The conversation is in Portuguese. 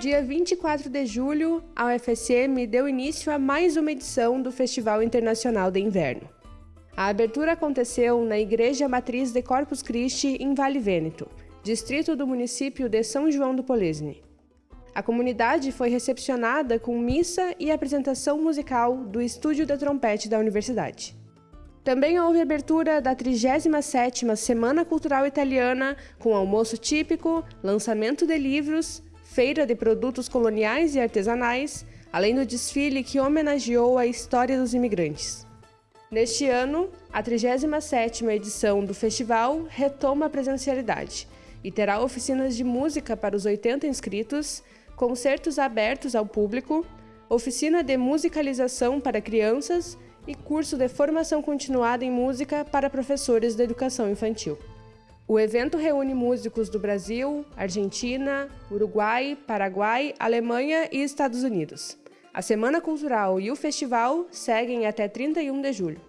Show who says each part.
Speaker 1: Dia 24 de julho, a UFSM deu início a mais uma edição do Festival Internacional de Inverno. A abertura aconteceu na Igreja Matriz de Corpus Christi, em Vale Vêneto, distrito do município de São João do Polesne. A comunidade foi recepcionada com missa e apresentação musical do Estúdio da Trompete da Universidade. Também houve abertura da 37ª Semana Cultural Italiana, com almoço típico, lançamento de livros, feira de produtos coloniais e artesanais, além do desfile que homenageou a história dos imigrantes. Neste ano, a 37ª edição do festival retoma a presencialidade e terá oficinas de música para os 80 inscritos, concertos abertos ao público, oficina de musicalização para crianças e curso de formação continuada em música para professores de educação infantil. O evento reúne músicos do Brasil, Argentina, Uruguai, Paraguai, Alemanha e Estados Unidos. A Semana Cultural e o festival seguem até 31 de julho.